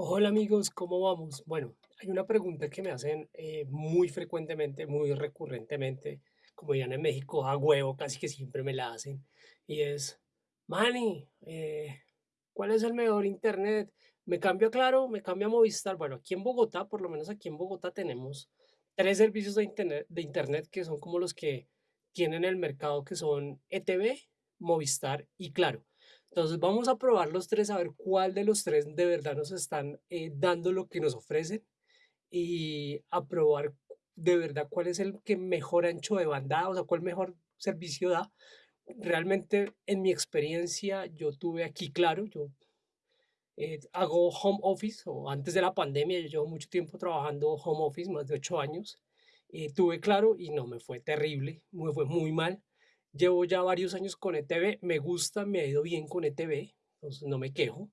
Hola amigos, ¿cómo vamos? Bueno, hay una pregunta que me hacen eh, muy frecuentemente, muy recurrentemente, como dirían en México, a huevo, casi que siempre me la hacen, y es, Manny, eh, ¿cuál es el mejor internet? ¿Me cambio a Claro? ¿Me cambio a Movistar? Bueno, aquí en Bogotá, por lo menos aquí en Bogotá tenemos tres servicios de internet, de internet que son como los que tienen el mercado, que son ETV, Movistar y Claro. Entonces vamos a probar los tres, a ver cuál de los tres de verdad nos están eh, dando lo que nos ofrecen y a probar de verdad cuál es el que mejor ancho de banda, da, o sea, cuál mejor servicio da. Realmente, en mi experiencia, yo tuve aquí claro, yo eh, hago home office, o antes de la pandemia, yo llevo mucho tiempo trabajando home office, más de ocho años. eh, tuve claro y no me fue terrible, me fue muy mal. Llevo ya varios años con ETV, me gusta, me ha ido bien con ETV, entonces no me quejo.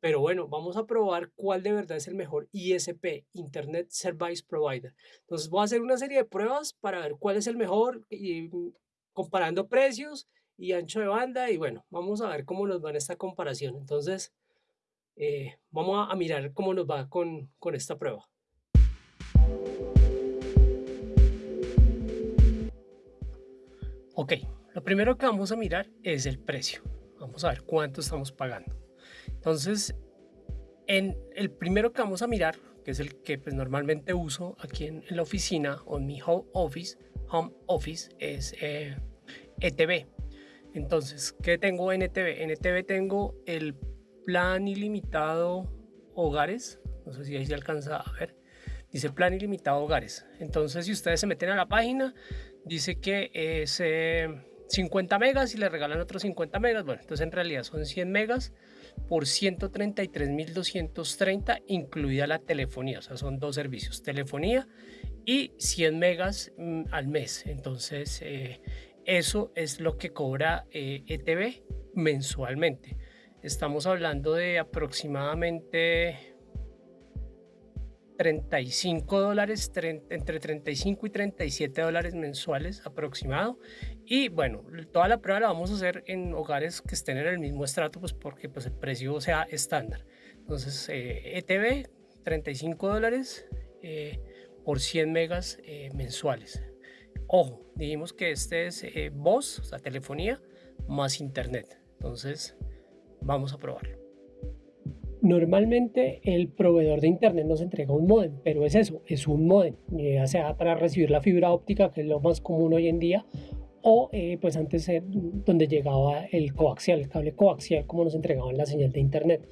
Pero bueno, vamos a probar cuál de verdad es el mejor ISP, Internet Service Provider. Entonces voy a hacer una serie de pruebas para ver cuál es el mejor y mm, comparando precios y ancho de banda y bueno, vamos a ver cómo nos va en esta comparación. Entonces, eh, vamos a, a mirar cómo nos va con, con esta prueba. Ok, lo primero que vamos a mirar es el precio. Vamos a ver cuánto estamos pagando. Entonces, en el primero que vamos a mirar, que es el que pues, normalmente uso aquí en, la oficina o en mi home office, home office es eh, ETV. Entonces, ¿qué tengo en ETV? En ETV tengo el plan ilimitado hogares. No sé si ahí se alcanza a ver. Dice plan ilimitado hogares. Entonces, si ustedes se meten a la página, dice que es eh, 50 megas y le regalan otros 50 megas. Bueno, entonces en realidad son 100 megas por 133.230, incluida la telefonía. O sea, son dos servicios, telefonía y 100 megas mm, al mes. Entonces, eh, eso es lo que cobra eh, ETV mensualmente. Estamos hablando de aproximadamente 35 dólares, entre 35 y 37 dólares mensuales aproximado. Y bueno, toda la prueba la vamos a hacer en hogares que estén en el mismo estrato, pues porque pues el precio sea estándar. Entonces, eh, ETV, 35 dólares eh, por 100 megas eh, mensuales. Ojo, dijimos que este es eh, voz, o sea, telefonía, más internet. Entonces, vamos a probarlo. Normalmente el proveedor de internet nos entrega un modem, pero es eso, es un modem, ya sea para recibir la fibra óptica, que es lo más común hoy en día, o eh, pues antes donde llegaba el coaxial, el cable coaxial, como nos entregaban la señal de internet.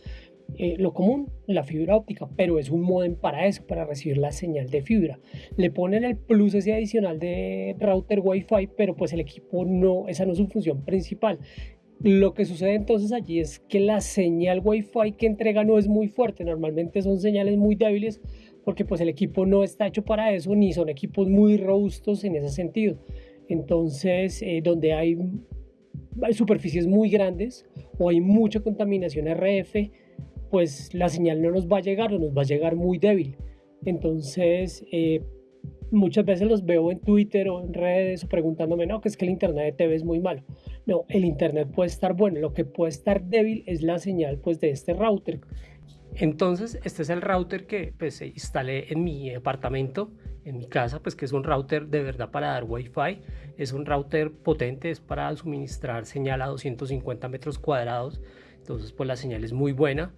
Eh, lo común, la fibra óptica, pero es un modem para eso, para recibir la señal de fibra. Le ponen el plus ese adicional de router Wi-Fi, pero pues el equipo no, esa no es su función principal. Lo que sucede entonces allí es que la señal Wi-Fi que entrega no es muy fuerte, normalmente son señales muy débiles porque pues el equipo no está hecho para eso ni son equipos muy robustos en ese sentido. Entonces, eh, donde hay, superficies muy grandes o hay mucha contaminación RF, pues la señal no nos va a llegar o nos va a llegar muy débil. Entonces, eh, muchas veces los veo en Twitter o en redes preguntándome, no, que es que el internet de TV es muy malo. No, el internet puede estar bueno, lo que puede estar débil es la señal pues de este router. Entonces, este es el router que pues instalé en mi apartamento, en mi casa, pues que es un router de verdad para dar Wi-Fi. Es un router potente, es para suministrar señal a 250 metros cuadrados. Entonces, pues la señal es muy buena.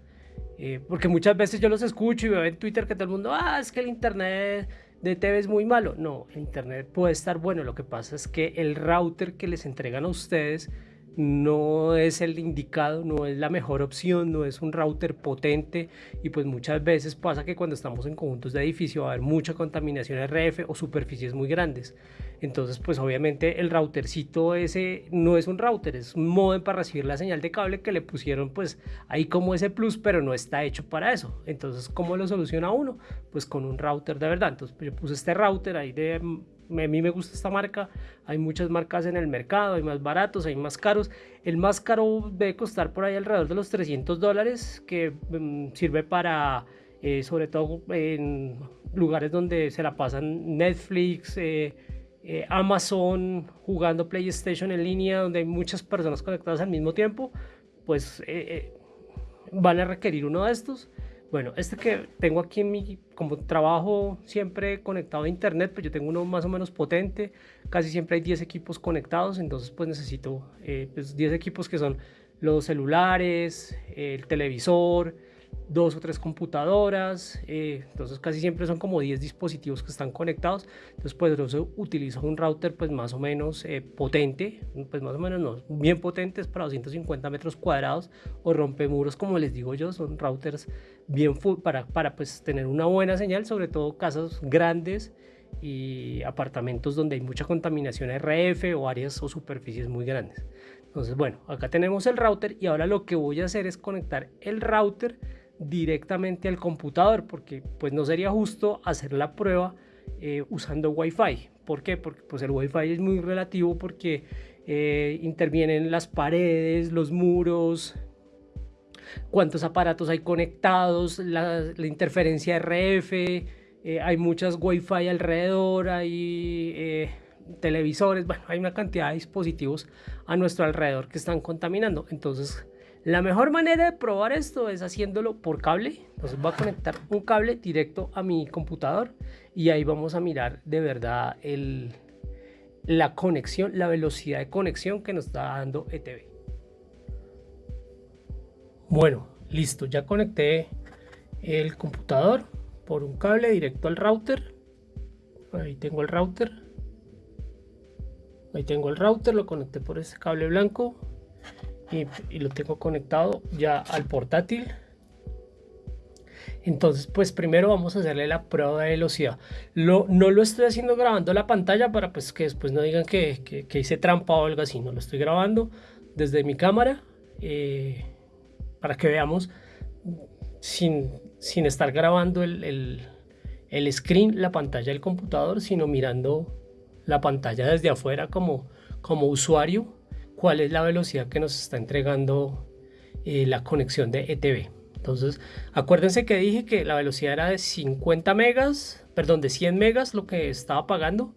Eh, porque muchas veces yo los escucho y veo en Twitter que todo el mundo, ah, es que el internet de TV es muy malo. No, el internet puede estar bueno. Lo que pasa es que el router que les entregan a ustedes no es el indicado, no es la mejor opción, no es un router potente y pues muchas veces pasa que cuando estamos en conjuntos de edificio va a haber mucha contaminación RF o superficies muy grandes. Entonces pues obviamente el routercito ese no es un router, es un modem para recibir la señal de cable que le pusieron pues ahí como ese plus, pero no está hecho para eso. Entonces ¿cómo lo soluciona uno? Pues con un router de verdad. Entonces yo puse este router ahí de a mí me gusta esta marca, hay muchas marcas en el mercado, hay más baratos, hay más caros. El más caro debe costar por ahí alrededor de los 300 dólares, que um, sirve para, eh, sobre todo en lugares donde se la pasan Netflix, eh, eh, Amazon, jugando PlayStation en línea, donde hay muchas personas conectadas al mismo tiempo, pues van a requerir uno de estos Bueno, este que tengo aquí en mi, como trabajo siempre conectado a internet, pues yo tengo uno más o menos potente, casi siempre hay 10 equipos conectados, entonces pues necesito eh, pues 10 equipos que son los celulares, el televisor, dos o tres computadoras, eh, entonces casi siempre son como 10 dispositivos que están conectados, entonces pues yo utilizo un router pues más o menos eh, potente, pues más o menos no, bien potentes para 250 metros cuadrados o rompemuros como les digo yo, son routers bien full para, para pues tener una buena señal, sobre todo casas grandes y apartamentos donde hay mucha contaminación RF o áreas o superficies muy grandes. Entonces, bueno, acá tenemos el router y ahora lo que voy a hacer es conectar el router directamente al computador porque pues no sería justo hacer la prueba eh, usando Wi-Fi. ¿Por qué? Porque pues el Wi-Fi es muy relativo porque eh, intervienen las paredes, los muros, cuántos aparatos hay conectados, la, interferencia RF, eh, hay muchas Wi-Fi alrededor, hay televisores, bueno, hay una cantidad de dispositivos a nuestro alrededor que están contaminando. Entonces, la mejor manera de probar esto es haciéndolo por cable. Entonces voy a conectar un cable directo a mi computador y ahí vamos a mirar de verdad la conexión, la velocidad de conexión que nos está dando ETV. Bueno, listo, ya conecté el computador por un cable directo al router. Ahí tengo el router. Ahí tengo el router, lo conecté por ese cable blanco y, lo tengo conectado ya al portátil. Entonces pues primero vamos a hacerle la prueba de velocidad. Lo, no lo estoy haciendo grabando la pantalla para pues que después no digan que, que, hice trampa o algo así. No lo estoy grabando desde mi cámara eh, para que veamos sin, sin estar grabando el, el, el, screen la pantalla del computador sino mirando la pantalla desde afuera como, como usuario cuál es la velocidad que nos está entregando eh, la conexión de ETV. Entonces, acuérdense que dije que la velocidad era de 50 megas, perdón, de 100 megas lo que estaba pagando,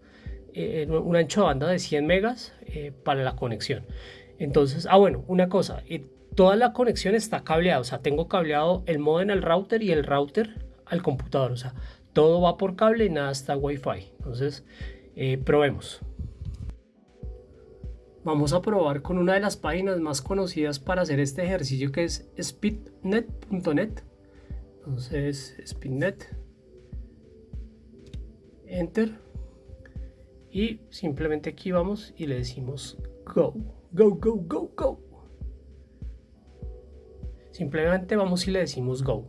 eh, un ancho de banda de 100 megas eh, para la conexión. Entonces, ah bueno, una cosa, toda la conexión está cableada, o sea, tengo cableado el modem al router y el router al computador, o sea, todo va por cable y nada está Wi-Fi. Entonces, probemos. Vamos a probar con una de las páginas más conocidas para hacer este ejercicio que es speednet.net. Entonces, speednet. Enter. Y simplemente aquí vamos y le decimos go. Go, go, go, go. Simplemente vamos y le decimos go.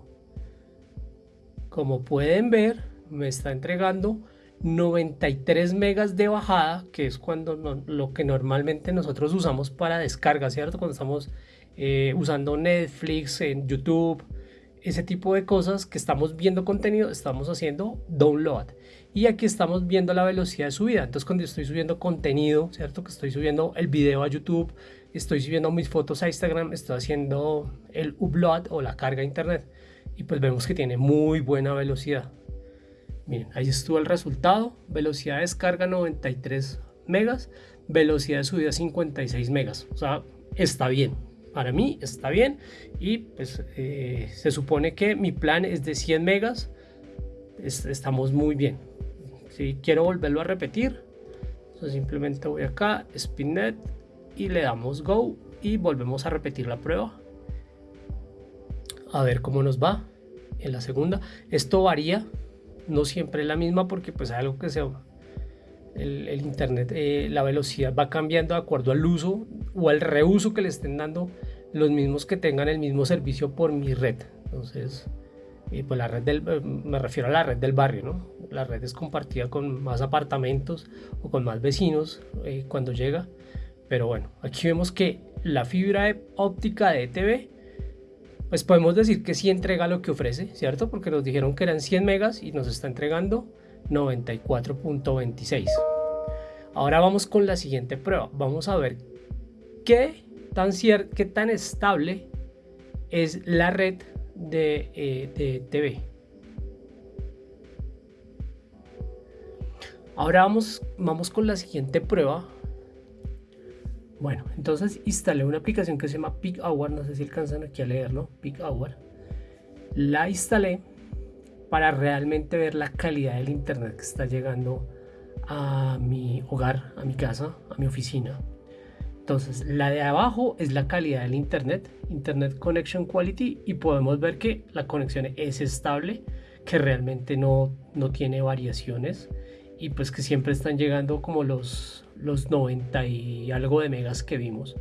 Como pueden ver, me está entregando 93 megas de bajada, que es cuando lo que normalmente nosotros usamos para descarga, ¿cierto? Cuando estamos eh, usando Netflix, en YouTube, ese tipo de cosas que estamos viendo contenido, estamos haciendo download. Y aquí estamos viendo la velocidad de subida. Entonces cuando estoy subiendo contenido, ¿cierto? Que estoy subiendo el video a YouTube, estoy subiendo mis fotos a Instagram, estoy haciendo el upload o la carga a internet. Y pues vemos que tiene muy buena velocidad. Miren, ahí estuvo el resultado. Velocidad de descarga 93 megas, velocidad de subida 56 megas. O sea, está bien. Para mí está bien. Y pues eh, se supone que mi plan es de 100 megas. estamos muy bien. Si quiero volverlo a repetir, simplemente voy acá, Spinnet y le damos Go y volvemos a repetir la prueba. A ver cómo nos va en la segunda. Esto varía no siempre es la misma porque pues algo que se el, internet eh, la velocidad va cambiando de acuerdo al uso o al reuso que le estén dando los mismos que tengan el mismo servicio por mi red. Entonces eh, pues la red del eh, me refiero a la red del barrio no la red es compartida con más apartamentos o con más vecinos cuando llega. Pero bueno aquí vemos que la fibra óptica de ETV pues podemos decir que sí entrega lo que ofrece, ¿cierto? Porque nos dijeron que eran 100 megas y nos está entregando 94.26. Ahora vamos con la siguiente prueba. Vamos a ver qué tan, qué tan estable es la red de, eh, de TV. Ahora vamos, vamos con la siguiente prueba bueno, entonces instalé una aplicación que se llama Peak Hour, no sé si alcanzan aquí a leerlo, Peak Hour. La instalé para realmente ver la calidad del internet que está llegando a mi hogar, a mi casa, a mi oficina. Entonces, la de abajo es la calidad del internet, Internet Connection Quality, y podemos ver que la conexión es estable, que realmente no, no tiene variaciones y pues que siempre están llegando como los, los 90 y algo de megas que vimos.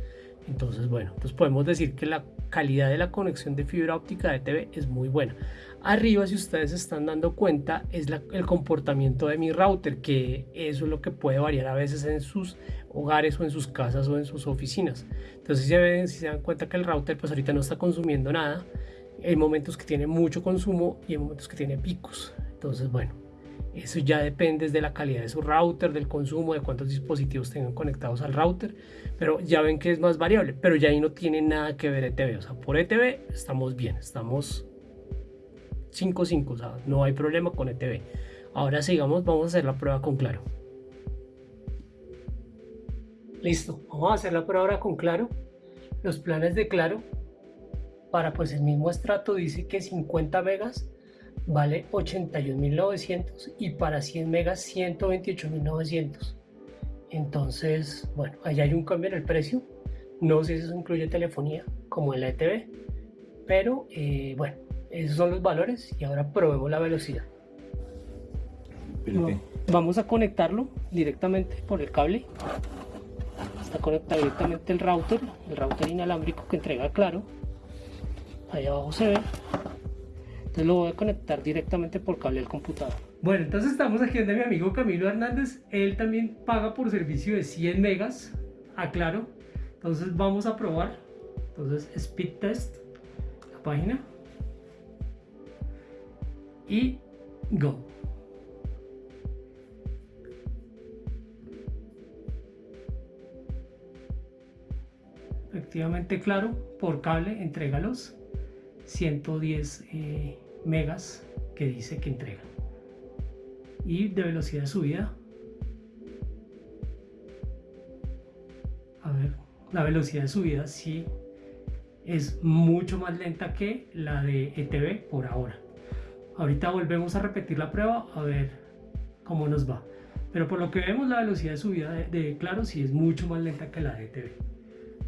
Entonces, bueno, pues podemos decir que la calidad de la conexión de fibra óptica de TV es muy buena. Arriba, si ustedes se están dando cuenta, es el comportamiento de mi router, que eso es lo que puede variar a veces en sus hogares o en sus casas o en sus oficinas. Entonces, si se, ven, si se dan cuenta que el router pues ahorita no está consumiendo nada, hay momentos que tiene mucho consumo y hay momentos que tiene picos. Entonces, bueno, eso ya depende de la calidad de su router, del consumo, de cuántos dispositivos tengan conectados al router. Pero ya ven que es más variable. Pero ya ahí no tiene nada que ver ETV. O sea, por ETV estamos bien. Estamos 5-5. O sea, no hay problema con ETV. Ahora sigamos, vamos a hacer la prueba con Claro. Listo, vamos a hacer la prueba ahora con Claro. Los planes de Claro para pues el mismo estrato dice que 50 megas vale 81.900 y para 100 megas 128.900 entonces bueno ahí hay un cambio en el precio. No sé si eso incluye telefonía como en la ETV pero eh, bueno esos son los valores y ahora probemos la velocidad. Vamos a conectarlo directamente por el cable. Está conectado directamente el router el router inalámbrico que entrega claro. Ahí abajo se ve entonces lo voy a conectar directamente por cable al computador. Bueno, entonces estamos aquí donde mi amigo Camilo Hernández. Él también paga por servicio de 100 megas. Aclaro. Entonces vamos a probar. Entonces speed test. La página. Y go. Efectivamente, claro, por cable, entrégalos. 110 eh, megas que dice que entrega. Y de velocidad de subida. A ver, la velocidad de subida sí es mucho más lenta que la de ETV por ahora. Ahorita volvemos a repetir la prueba a ver cómo nos va. Pero por lo que vemos la velocidad de subida de, de Claro sí es mucho más lenta que la de ETV.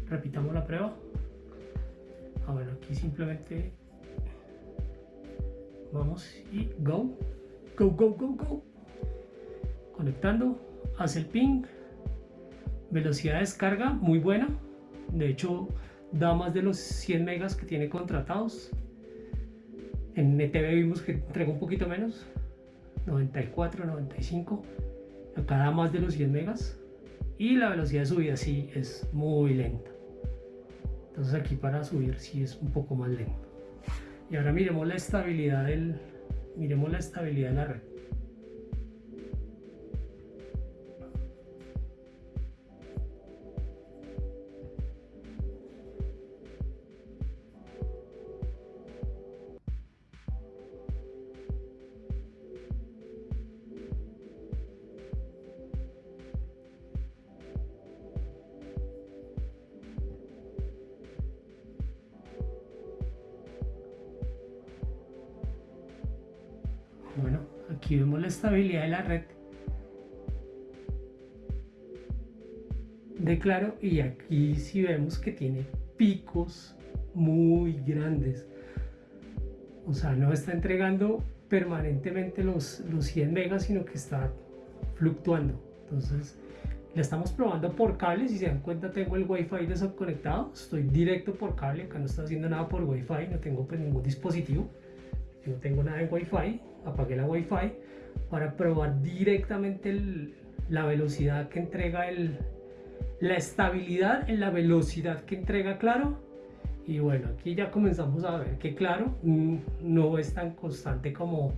Repitamos la prueba. Ah, bueno, aquí simplemente vamos. Y go. Go go go go. Conectando. Hace el ping. Velocidad de descarga muy buena. De hecho da más de los 100 megas que tiene contratados. En ETV vimos que entrega un poquito menos. 94 95 acá da más de los 100 megas. Y la velocidad de subida sí es muy lenta. Entonces aquí para subir sí es un poco más lento y ahora miremos la estabilidad del miremos la estabilidad de la red aquí vemos la estabilidad de la red de claro y aquí sí vemos que tiene picos muy grandes. O sea, no está entregando permanentemente los, los 100 megas, sino que está fluctuando. Entonces, la estamos probando por cable. Si se dan cuenta, tengo el Wi-Fi desconectado. Estoy directo por cable. Acá no está haciendo nada por Wi-Fi. No tengo pues, ningún dispositivo. no tengo nada en Wi-Fi apagué la wifi para probar directamente la velocidad que entrega el, la estabilidad en la velocidad que entrega claro. Y bueno aquí ya comenzamos a ver que claro mm, no es tan constante como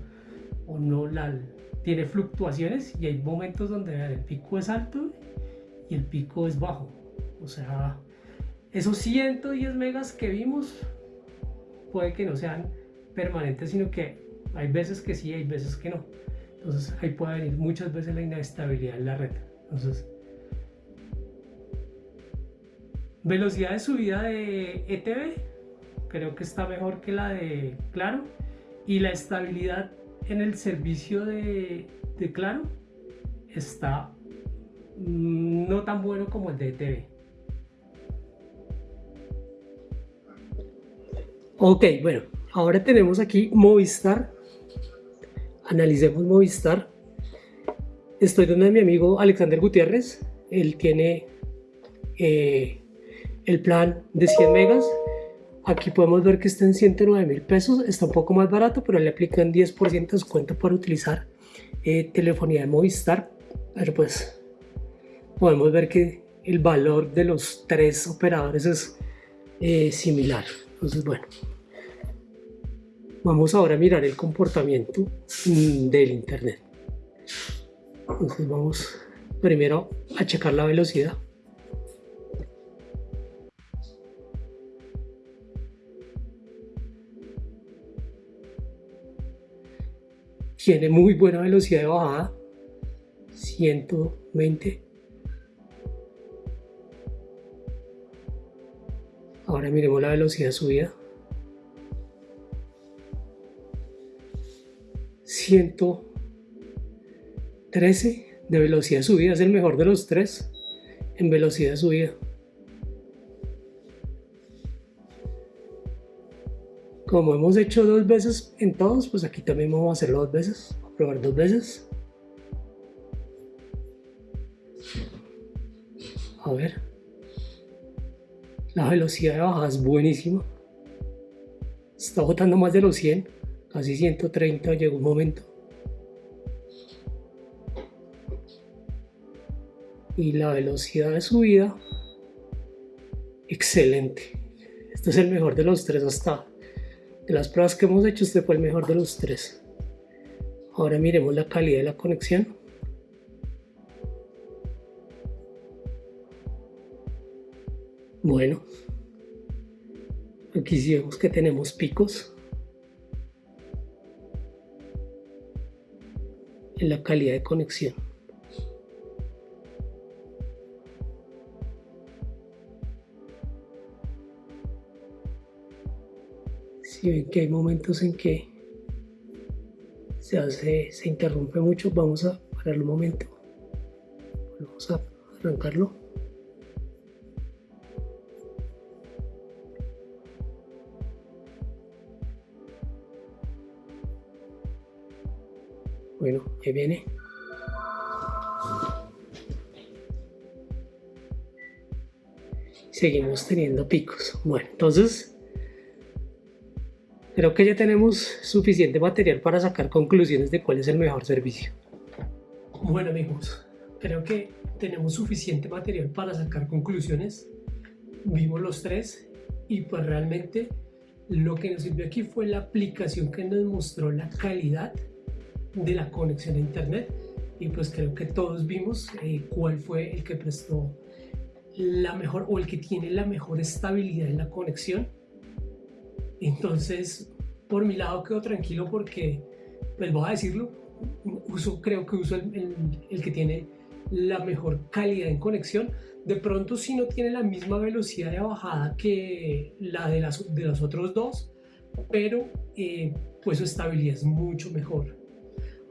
o no la tiene fluctuaciones y hay momentos donde el pico es alto y el pico es bajo. O sea esos 110 megas que vimos puede que no sean permanentes sino que hay veces que sí, hay veces que no. Entonces ahí puede venir muchas veces la inestabilidad en la red. Entonces, velocidad de subida de ETV, creo que está mejor que la de Claro. y la estabilidad en el servicio de, Claro está mm, no tan bueno como el de ETV. Ok, bueno, ahora tenemos aquí Movistar. Analicemos Movistar. Estoy donde mi amigo Alexander Gutiérrez. Él tiene eh, el plan de 100 megas. Aquí podemos ver que está en 109 mil pesos. Está un poco más barato, pero le aplican 10% de descuento para utilizar eh, telefonía de Movistar. Pero pues podemos ver que el valor de los tres operadores es eh, similar. Entonces, bueno, Vamos ahora a mirar el comportamiento mm, del internet. Entonces vamos primero a checar la velocidad. Tiene muy buena velocidad de bajada, 120. Ahora miremos la velocidad subida. 113 de velocidad de subida, es el mejor de los tres en velocidad subida. Como hemos hecho dos veces en todos, pues aquí también vamos a hacerlo dos veces, a probar dos veces. A ver. La velocidad de bajada es buenísima. Está botando más de los 100 casi 130 llegó un momento. Y la velocidad de subida, excelente. Este es el mejor de los tres hasta de las pruebas que hemos hecho, este fue el mejor de los tres. Ahora miremos la calidad de la conexión. Bueno, aquí sí vemos que tenemos picos. En la calidad de conexión. Si ven que hay momentos en que se hace, se interrumpe mucho, vamos a parar un momento. Vamos a arrancarlo. Ahí viene. Seguimos teniendo picos. Bueno, entonces creo que ya tenemos suficiente material para sacar conclusiones de cuál es el mejor servicio. Bueno amigos, creo que tenemos suficiente material para sacar conclusiones. Vimos los tres y pues realmente lo que nos sirvió aquí fue la aplicación que nos mostró la calidad de la conexión a internet y pues creo que todos vimos eh, cuál fue el que prestó la mejor o el que tiene la mejor estabilidad en la conexión. Entonces por mi lado quedo tranquilo porque pues voy a decirlo uso creo que uso el, el, que tiene la mejor calidad en conexión. De pronto si no tiene la misma velocidad de bajada que la de, las, de los otros dos pero eh, pues su estabilidad es mucho mejor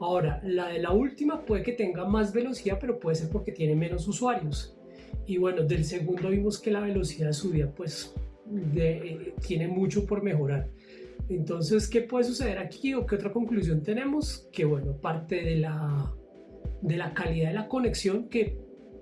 Ahora, la de la última puede que tenga más velocidad, pero puede ser porque tiene menos usuarios. Y bueno, del segundo vimos que la velocidad de subida pues eh, tiene mucho por mejorar. Entonces, ¿qué puede suceder aquí o qué otra conclusión tenemos? Que bueno, parte de la, de la calidad de la conexión, que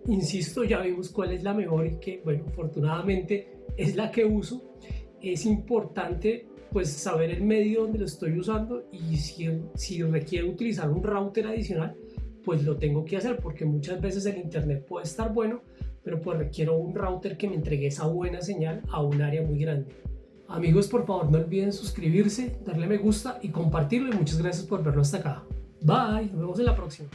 insisto, ya vimos cuál es la mejor y que bueno, afortunadamente es la que uso. Es importante pues saber el medio donde lo estoy usando y si, si requiero utilizar un router adicional, pues lo tengo que hacer porque muchas veces el internet puede estar bueno, pero pues requiero un router que me entregue esa buena señal a un área muy grande. Amigos, por favor no olviden suscribirse, darle me gusta y compartirlo muchas gracias por verlo hasta acá. Bye, nos vemos en la próxima.